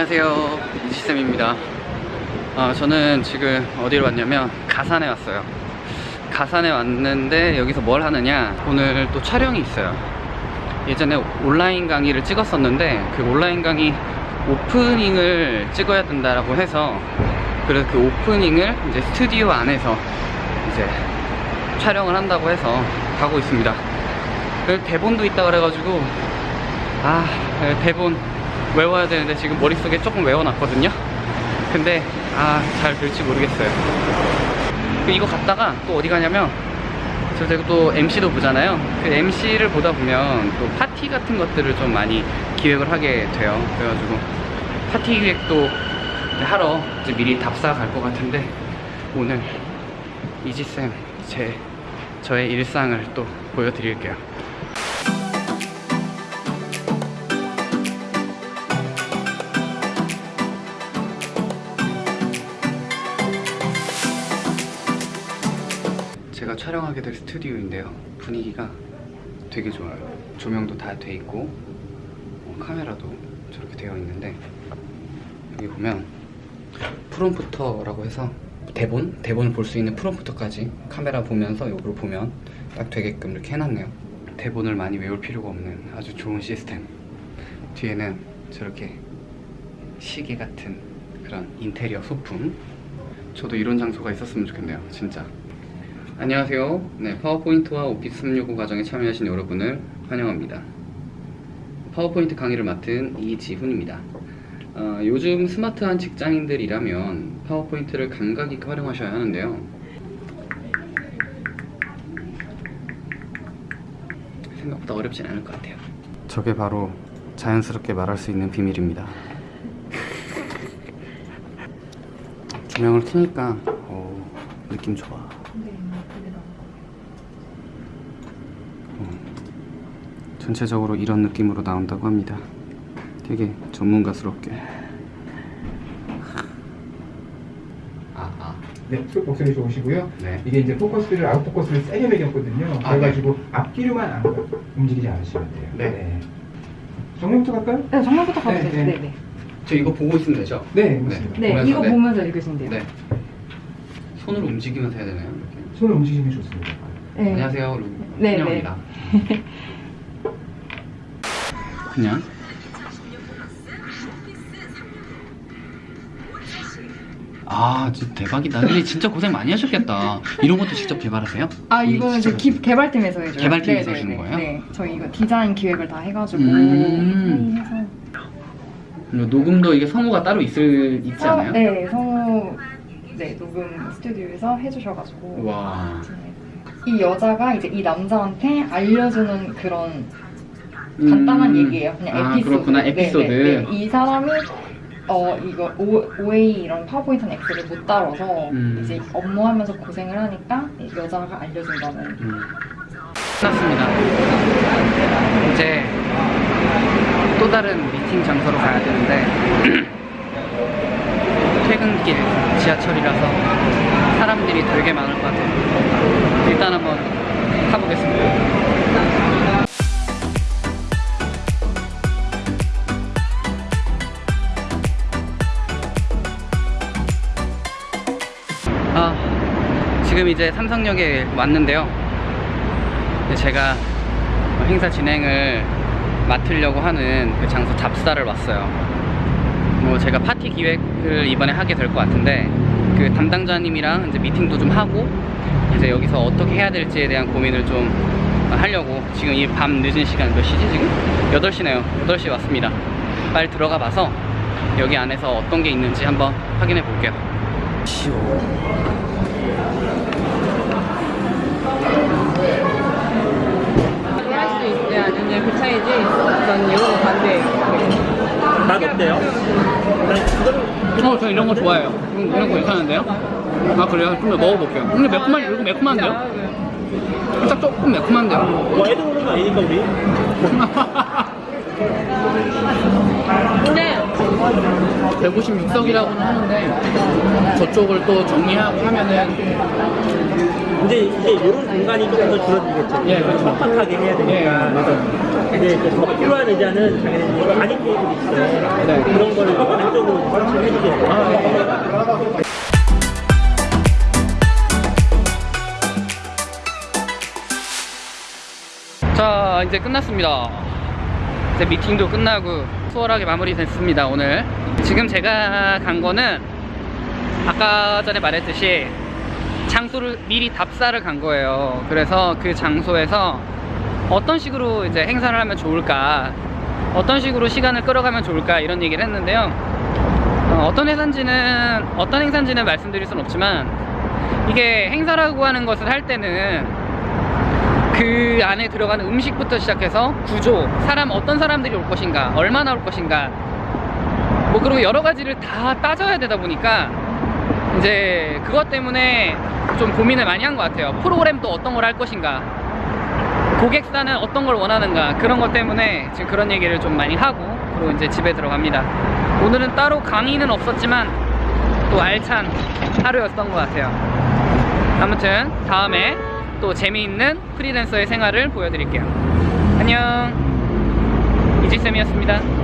안녕하세요. 이지쌤입니다. 어, 저는 지금 어디로 왔냐면 가산에 왔어요. 가산에 왔는데 여기서 뭘 하느냐? 오늘 또 촬영이 있어요. 예전에 온라인 강의를 찍었었는데 그 온라인 강의 오프닝을 찍어야 된다라고 해서 그래서 그 오프닝을 이제 스튜디오 안에서 이제 촬영을 한다고 해서 가고 있습니다. 그 대본도 있다 그래가지고 아 대본 외워야 되는데 지금 머릿속에 조금 외워놨거든요. 근데 아 잘 될지 모르겠어요. 그 이거 갔다가 또 어디 가냐면 저 제가 또 MC도 보잖아요. 그 MC를 보다 보면 또 파티 같은 것들을 좀 많이 기획을 하게 돼요. 그래가지고 파티 기획도 하러 이제 미리 답사 갈 것 같은데 오늘 이지쌤 제 저의 일상을 또 보여드릴게요 촬영하게 될 스튜디오인데요. 분위기가 되게 좋아요. 조명도 다 돼 있고 어, 카메라도 저렇게 되어 있는데 여기 보면 프롬프터라고 해서 대본? 대본을 볼 수 있는 프롬프터까지 카메라 보면서 이걸 보면 딱 되게끔 이렇게 해놨네요. 대본을 많이 외울 필요가 없는 아주 좋은 시스템. 뒤에는 저렇게 시계 같은 그런 인테리어 소품. 저도 이런 장소가 있었으면 좋겠네요 진짜 안녕하세요 네, 파워포인트와 오피스 365 과정에 참여하신 여러분을 환영합니다 파워포인트 강의를 맡은 이지훈입니다 어, 요즘 스마트한 직장인들이라면 파워포인트를 감각 있게 활용하셔야 하는데요. 생각보다 어렵진 않을 것 같아요. 저게 바로 자연스럽게 말할 수 있는 비밀입니다. 조명을 켜니까 오, 느낌 좋아. 어, 전체적으로 이런 느낌으로 나온다고 합니다. 되게 전문가스럽게 아, 아. 네, 속 목소리 좋으시고요. 네. 이게 이제 포커스를 아웃 포커스를 세게 매겼거든요. 아, 그래가지고 앞뒤로만 안 움직이지 않으시면 돼요. 네. 정면부터 갈까요? 네, 정면부터 가도 네, 되죠. 네. 네, 네. 저 이거 보고 있으면 되죠? 네, 맞습니다. 네, 보면서, 이거 네. 보면서 읽으시면 돼요. 네. 손을 움직이면서 해야 되나요? 이렇게? 손을 움직이시면 좋습니다. 네. 안녕하세요. 루- 네, 환영합니다. 그냥 아, 진짜 대박이다. 근데 진짜 고생 많이 하셨겠다. 이런 것도 직접 개발하세요? 아, 이거는 저 기, 개발팀에서 해줘요. 개발팀에서 네, 하시는 네, 거예요? 네. 저희 이거 디자인 기획을 다 해가지고 음. 회의해서. 녹음도 이게 성우가 따로 있을 있지 어, 않아요? 네, 성우 네 녹음 스튜디오에서 해주셔가지고 와. 이 여자가 이제 이 남자한테 알려주는 그런 간단한 음. 얘기예요. 그냥 아, 에피소드. 그렇구나. 에피소드. 네, 네, 네. 이 사람이 어 이거 OA 이런 파워포인트나 엑셀을 못 다뤄서 음. 이제 업무하면서 고생을 하니까 이 여자가 알려준다는. 음. 끝났습니다. 이제 또 다른 미팅 장소로 가야 되는데 퇴근길 지하철이라서 사람들이 되게 많을 것 같아요. 아, 지금 이제 삼성역에 왔는데요. 제가 행사 진행을 맡으려고 하는 그 장소 잡사를 왔어요. 뭐 제가 파티 기획을 이번에 하게 될 것 같은데 그 담당자님이랑 이제 미팅도 좀 하고 이제 여기서 어떻게 해야 될지에 대한 고민을 좀 하려고 지금 이 밤 늦은 시간 몇 시지 지금? 8시네요. 8시에 왔습니다. 빨리 들어가 봐서 여기 안에서 어떤 게 있는지 한번 확인해 볼게요. 쉬워. 할수 있지 아니냐 그 차이지 난 이거 반대 맛 어때요? 어, 저 이런 거 좋아해요. 이런, 이런 거 괜찮은데요? 아, 그래요? 좀 더 먹어볼게요. 근데 매콤한, 이거 매콤한데요? 살짝 조금 매콤한데요? 뭐 애들 오는 거 아니니까 우리 근데 156석이라고는 하는데 저쪽을 또 정리하고 하면은 이제 이제 이런 공간이 조금 더 줄어들겠죠. 예, 그렇죠. 빡빡하게 해야 되니까. 예, 맞아요. 근데 이제 더 필요한 의자는 당연히 테이블 있어요. 네. 그런 거를 안쪽으로 설치를 해주세요. 아, 자 이제 끝났습니다 이제 미팅도 끝나고 수월하게 마무리됐습니다 오늘. 지금 제가 간 거는 아까 전에 말했듯이 장소를 미리 답사를 간 거예요. 그래서 그 장소에서 어떤 식으로 이제 행사를 하면 좋을까 어떤 식으로 시간을 끌어가면 좋을까 이런 얘기를 했는데요. 어, 떤 행사인지는 어떤 행사인지는 말씀드릴 수는 없지만 이게 행사라고 하는 것을 할 때는 그 안에 들어가는 음식부터 시작해서 구조, 사람 어떤 사람들이 올 것인가, 얼마나 올 것인가, 뭐 그리고 여러 가지를 다 따져야 되다 보니까 이제 그것 때문에 좀 고민을 많이 한 것 같아요. 프로그램도 어떤 걸 할 것인가, 고객사는 어떤 걸 원하는가 그런 것 때문에 지금 그런 얘기를 좀 많이 하고 그리고 이제 집에 들어갑니다. 오늘은 따로 강의는 없었지만 또 알찬 하루였던 것 같아요. 아무튼 다음에 또 재미있는 프리랜서의 생활을 보여드릴게요. 안녕 이지쌤이었습니다.